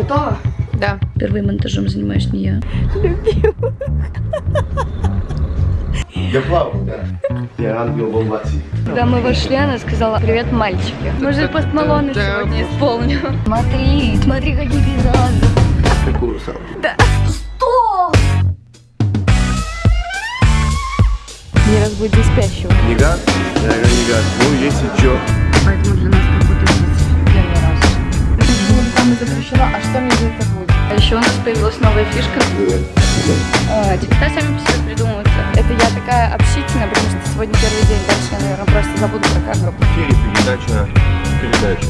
Готова? Да. Первым монтажом занимаюсь не я. Я плавал, да. Я ангел облаке. Когда мы вошли, она сказала «Привет, мальчики». Может, пост Малоне сегодня исполню. Смотри, смотри, какие пейзажи. Какую русалку? Не разбуди спящего. Я говорю, не газ. Ну, если чё. Поэтому для нас как будто. Там запрещено, а что мне за это будет? А еще у нас появилась новая фишка. А, сами по придумываются. Это я такая общительная, потому что сегодня первый день. Дальше я, наверное, просто забуду про камеру. В эфире передача, передача.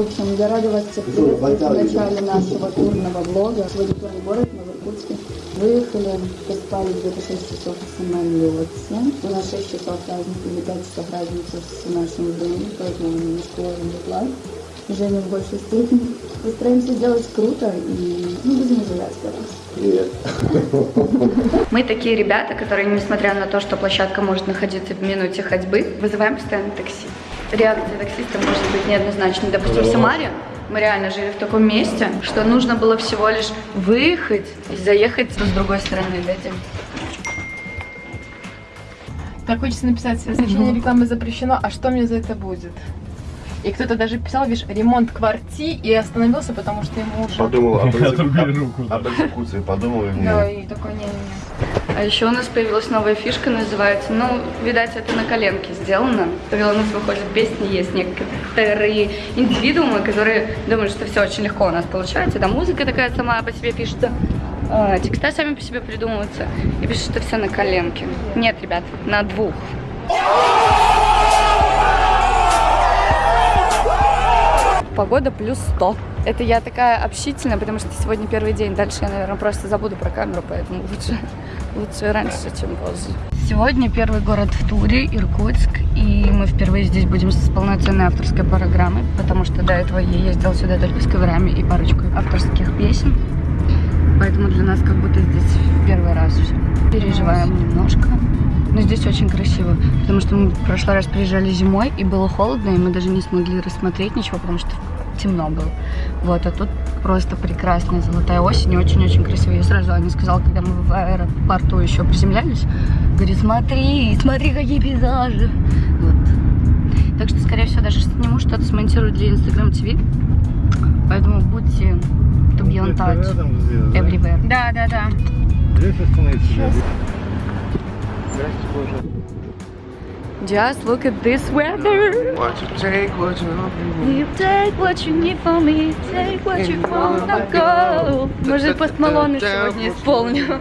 В общем, я рада вас всех приветствовать в начале нашего турного влога. Сегодня турный город мы в Иркутске. Выехали, поспали где-то 6 часов в самолете. У нас 6 часов разницы или 5 часов разницы с нашим временем, поэтому мы немножко ловим дедлайн. Женя в большей степени. Постараемся сделать круто и не будем ожидать, короче. Привет. Мы такие ребята, которые, несмотря на то, что площадка может находиться в минуте ходьбы, вызываем постоянно такси. Реакция таксиста может быть неоднозначной. Допустим, в Самаре мы реально жили в таком месте, что нужно было всего лишь выехать и заехать с другой стороны. Дайте. Так хочется написать, размещение рекламы запрещено, а что мне за это будет? И кто-то даже писал, видишь, ремонт кварти и остановился, потому что ему уже... Подумал об экзекуции. Об экзекуции. Подумал и Да, и такой не-не-не. А еще у нас появилась новая фишка, называется, ну, видать, это на коленке сделано. Когда у нас выходят песни, есть некоторые индивидуумы, которые думают, что все очень легко у нас получается. Да, музыка такая сама по себе пишется. а, текста сами по себе придумываются. И пишут, что все на коленке. Нет, ребят, на двух. Погода плюс 100. Это я такая общительная, потому что сегодня первый день. Дальше я, наверное, просто забуду про камеру, поэтому лучше, лучше раньше, чем позже. Сегодня первый город в туре, Иркутск, и мы впервые здесь будем с полноценной авторской программой, потому что до этого я ездила сюда только с коверами и парочкой авторских песен. Поэтому для нас как будто здесь в первый раз все. Переживаем немножко. Но здесь очень красиво, потому что мы в прошлый раз приезжали зимой, и было холодно, и мы даже не смогли рассмотреть ничего, потому что темно было. Вот, а тут просто прекрасная золотая осень, и очень-очень красиво. Я сразу Аня сказала, когда мы в аэропорту еще приземлялись, говорит, смотри, смотри, какие пейзажи. Вот. Так что, скорее всего, даже сниму что-то, смонтирую для Instagram TV. Поэтому будьте to be on touch everywhere. Да, да, да. Just look at this weather. What you take, what you want. You take what you need from me, take what you wanna go. Может, пост Малоне сегодня исполню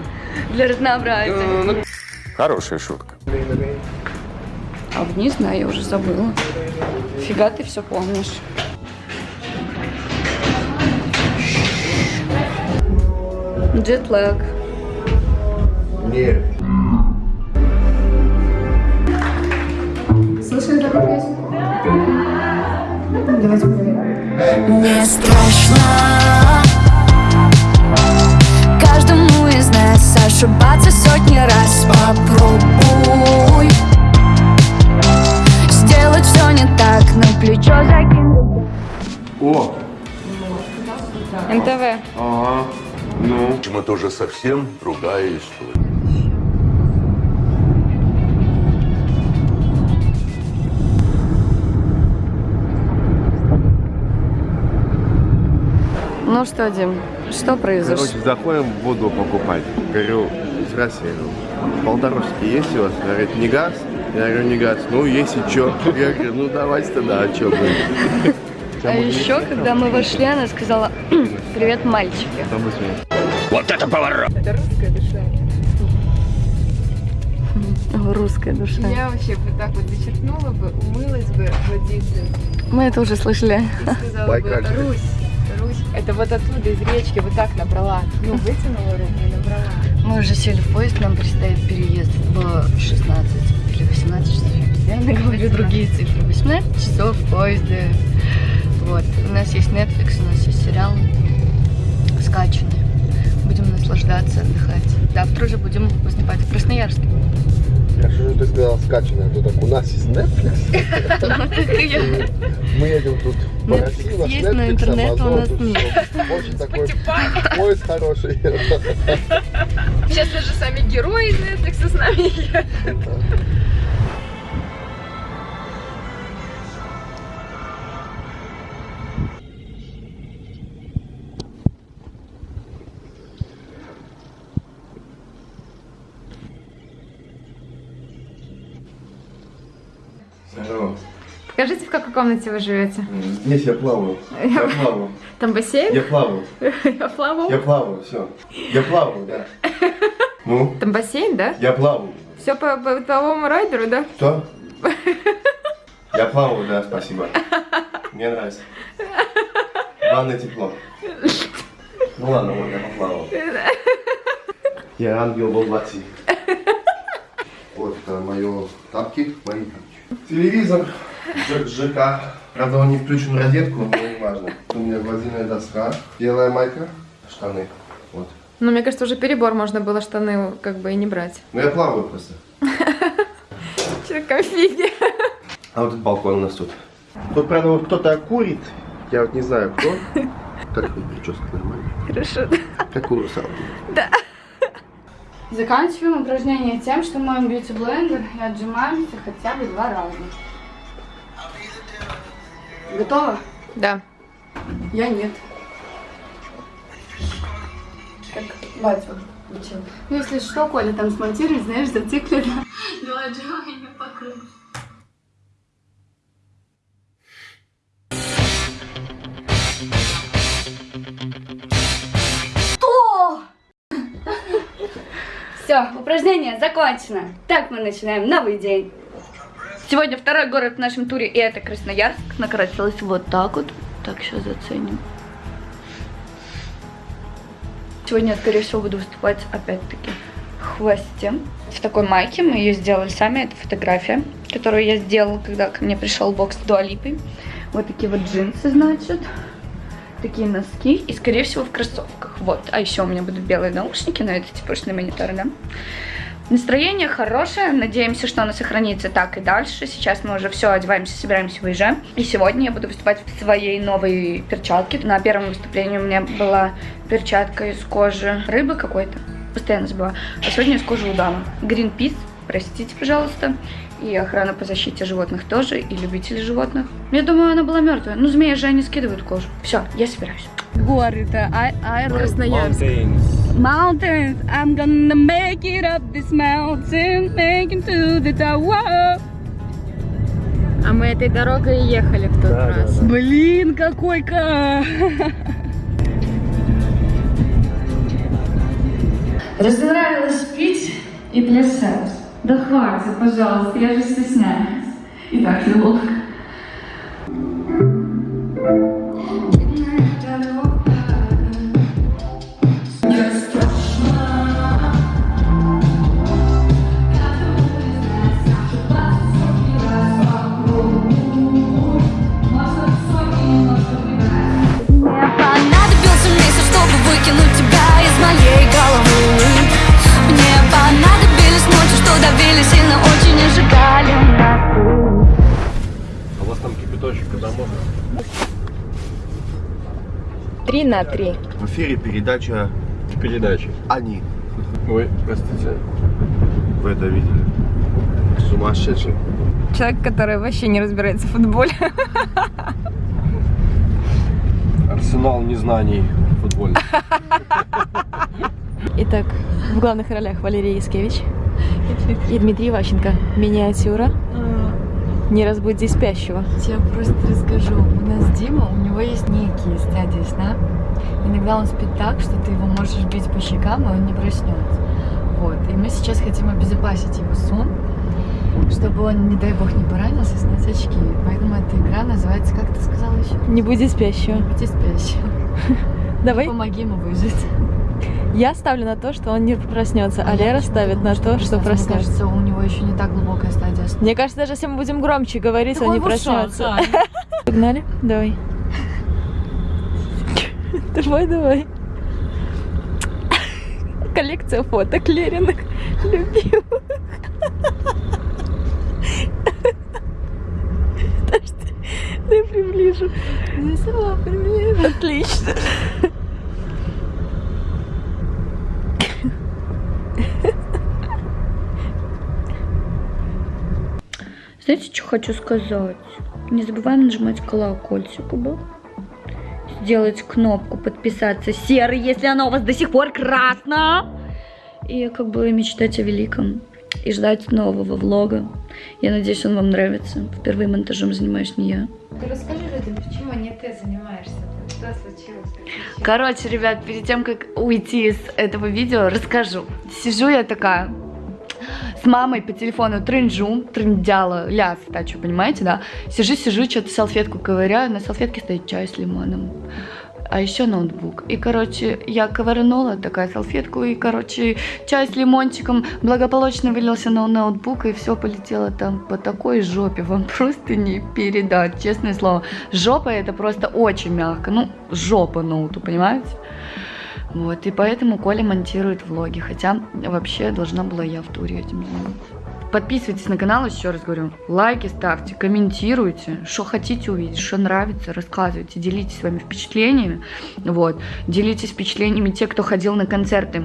для разнообразия. Хорошая шутка. А вниз, да, я уже забыла. Фига ты все помнишь. Джетлаг. Нет. Слышали такую песню? Давайте проверим. Не страшно Каждому из нас ошибаться сотни раз Попробуй Сделать все не так, на плечо закинь О, НТВ. ага. Ну. Почему тоже совсем другая история. Ну что, Дим, что произошло? Короче, заходим воду покупать. Говорю, здравствуйте, я говорю, полторушки есть у вас? Она говорит, не газ? Я говорю, не газ. Ну, если что. Я говорю, ну давайте тогда, а что будет? А еще, когда мы вошли, она сказала, привет, мальчики. Вот это поворот! Это русская душа. Русская душа. Я вообще бы так вот зачерпнула бы, умылась бы водицей Мы это уже слышали. и сказала бы. Русь, Русь, это вот оттуда из речки вот так набрала. Ну, вытянула руку и набрала. Мы уже сели в поезд, нам предстоит переезд в 16 или 18 часов. Я постоянно говорю другие цифры. 18 часов в поезде. Вот. У нас есть Netflix, у нас есть сериал скачанный. Будем наслаждаться, отдыхать. Завтра уже будем выступать в Красноярске. Хорошо, что ты сказала скачанное. То так у нас есть Netflix. Мы едем тут по России, у нас Netflix, Amazon, нас тут всё. Очень такой поиск хороший. Сейчас даже сами герои Netflix с нами едут. Здорово. Покажите, в какой комнате вы живете. Здесь я плаваю. Я плаваю. Там бассейн? Я плаваю. Я плавал. Я плаваю, все. Я плаваю, да. Ну, Там бассейн, да? я плаваю. Все по бытовому райдеру, да? Что? Я плаваю, да, спасибо. Мне нравится. Главное тепло. Ну ладно, вот я поплавал. Я ангел во плоти. Вот это мое тапки, мои тапки. Телевизор, ЖК. Правда, он не включен в розетку, но не важно. У меня гладильная доска, белая майка, штаны. Вот. Ну, мне кажется, уже перебор можно было штаны как бы и не брать. Ну я плаваю просто. Че, конфиги. А вот этот балкон у нас тут. Тут, правда, вот кто-то курит. Я вот не знаю, кто. Как вот прическа нормальная? Хорошо. Как у русалки. Заканчиваем упражнение тем, что моем бьюти-блендер и отжимаемся хотя бы два раза. Готово? Да. Я нет. Как батю учил. Ну, если что, Коля там смонтирует, знаешь, зациклит. Два отжимания по кругу. Все, упражнение закончено. Так мы начинаем новый день. Сегодня второй город в нашем туре, и это Красноярск. Накрасилась вот так вот. Так, сейчас заценим. Сегодня скорее всего, буду выступать опять-таки в хвосте. В такой майке мы ее сделали сами. Это фотография, которую я сделала, когда ко мне пришел бокс с дуалипой. Вот такие вот джинсы, значит. Такие носки. И, скорее всего, в кроссовках. Вот. А еще у меня будут белые наушники, но это типичный монитор, да? Настроение хорошее, надеемся, что оно сохранится так и дальше. Сейчас мы уже все одеваемся, собираемся, выезжаем. И сегодня я буду выступать в своей новой перчатке. На первом выступлении у меня была перчатка из кожи рыбы какой-то. Постоянно забываю. А сегодня из кожи удава. Greenpeace, простите, пожалуйста. И охрана по защите животных тоже, и любители животных. Я думаю, она была мертвая. Ну, змеи же они скидывают кожу. Все, я собираюсь. Горы-то, Красноярск. Mountains, I'm gonna make it up this mountain, make it to the tower. А мы этой дорогой и ехали в тот раз. Блин, какой-ка! Разонравилось пить и плясать. Да хватит, пожалуйста, я же стесняюсь. И так неловко. Три на три. В эфире передача Передачи. «Они». Ой, простите. Вы это видели? Сумасшедший. Человек, который вообще не разбирается в футболе. Арсенал незнаний футбольных. Итак, в главных ролях Валерий Яскевич и Дмитрий Ващенко. Миниатюра. Не разбуди спящего. Я просто расскажу. У нас Дима, у него есть некие стадии сна. Иногда он спит так, что ты его можешь бить по щекам, и он не проснется. Вот. И мы сейчас хотим обезопасить его сон, чтобы он, не дай бог, не поранился, снять очки. Поэтому эта игра называется, как ты сказала еще? Не буди спящего. Будьте спящим. Давай. Помоги ему выжить. Я ставлю на то, что он не проснется, а я Лера ставит на то, что Мне проснется. кажется, у него еще не так глубокая стадия сна. Мне кажется, даже если мы будем громче говорить, он не проснется. Погнали? Давай. Давай, давай. коллекция фоток Лериных любимых. Подожди, я приближу. Я сама приближу. Отлично. Знаете, что хочу сказать? Не забываем нажимать колокольчик, да? Сделать кнопку подписаться серый, если она у вас до сих пор красная. И как бы мечтать о великом. И ждать нового влога. Я надеюсь, он вам нравится. Впервые монтажом занимаюсь не я. Ты расскажи людям, почему не ты занимаешься? Что случилось? Короче, ребят, перед тем, как уйти из этого видео, расскажу. Сижу я такая, с мамой по телефону трынжу, трындяла, ляс, так что, понимаете, да? Сижу, сижу, что-то салфетку ковыряю, на салфетке стоит чай с лимоном. А еще ноутбук. И, короче, я ковырнула такая салфетку, и, короче, чай с лимончиком благополучно вылился на ноутбук, и все полетело там по такой жопе. Вам просто не передать, честное слово. Жопа это просто очень мягко. Ну, жопа ноуту, понимаете? Вот, и поэтому Коля монтирует влоги, хотя вообще должна была я в туре этим заниматься. Подписывайтесь на канал, еще раз говорю, лайки ставьте, комментируйте, что хотите увидеть, что нравится, рассказывайте, делитесь своими впечатлениями, вот, делитесь впечатлениями те, кто ходил на концерты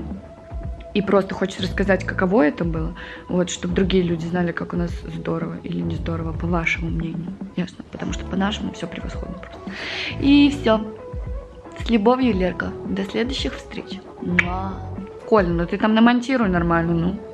и просто хочет рассказать, каково это было, вот, чтобы другие люди знали, как у нас здорово или не здорово, по вашему мнению, ясно, потому что по нашему все превосходно просто. И все. С любовью, Лерка. До следующих встреч. Муа. Коля, ну ты там намонтируй нормально, ну.